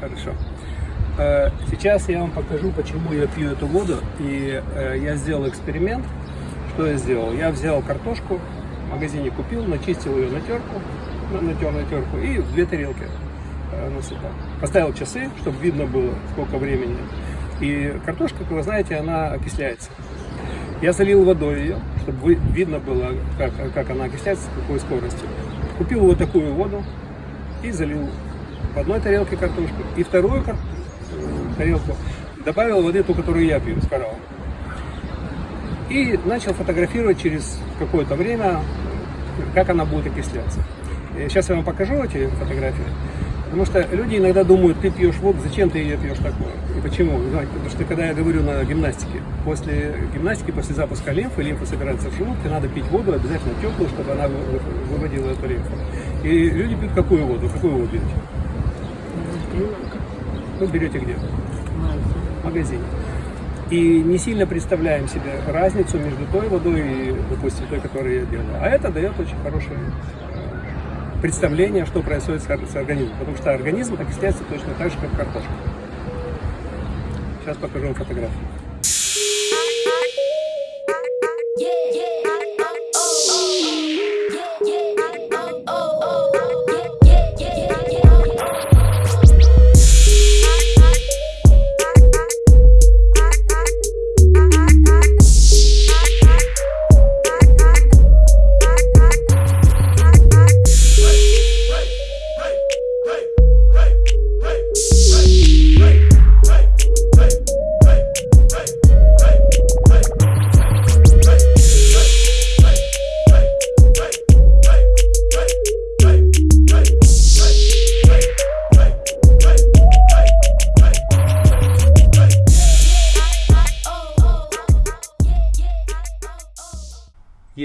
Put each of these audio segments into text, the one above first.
Хорошо. Э, сейчас я вам покажу, почему я пью эту воду. И э, я сделал эксперимент. Что я сделал? Я взял картошку, в магазине купил, начистил ее на терку, натер на терку и в две тарелки э, насыпал. Поставил часы, чтобы видно было, сколько времени. И картошка, как вы знаете, она окисляется. Я залил водой ее, чтобы видно было, как, как она окисляется, с какой скоростью. Купил вот такую воду и залил в одной тарелке картошку и вторую кар... тарелку добавил воды, ту, которую я пью с кораллом. И начал фотографировать через какое-то время, как она будет окисляться. Сейчас я вам покажу эти фотографии. Потому что люди иногда думают, ты пьешь воду, зачем ты ее пьешь такое? И почему? Потому что когда я говорю на гимнастике, после гимнастики, после запуска лимфы, лимфа собирается в желудке, надо пить воду обязательно теплую, чтобы она выводила эту лимфу. И люди пьют какую воду? Какую воду берете? Вы берете где? В магазине. И не сильно представляем себе разницу между той водой и, допустим, той, которую я делаю. А это дает очень хорошее представление, что происходит с организмом. Потому что организм окисляется точно так же, как картошка. Сейчас покажу вам фотографию.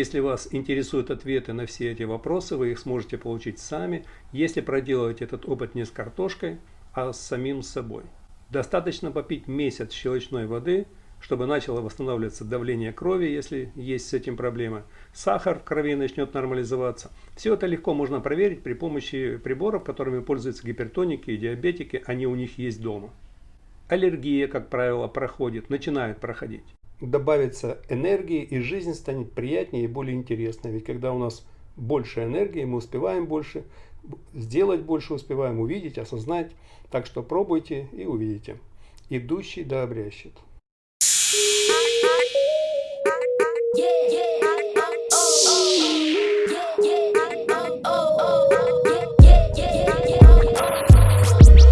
Если вас интересуют ответы на все эти вопросы, вы их сможете получить сами, если проделать этот опыт не с картошкой, а с самим собой. Достаточно попить месяц щелочной воды, чтобы начало восстанавливаться давление крови, если есть с этим проблемы. Сахар в крови начнет нормализоваться. Все это легко можно проверить при помощи приборов, которыми пользуются гипертоники и диабетики, они у них есть дома. Аллергия, как правило, проходит, начинает проходить добавится энергии, и жизнь станет приятнее и более интересной. Ведь когда у нас больше энергии, мы успеваем больше, сделать больше успеваем, увидеть, осознать. Так что пробуйте и увидите. Идущий да обрящет. Yeah, yeah.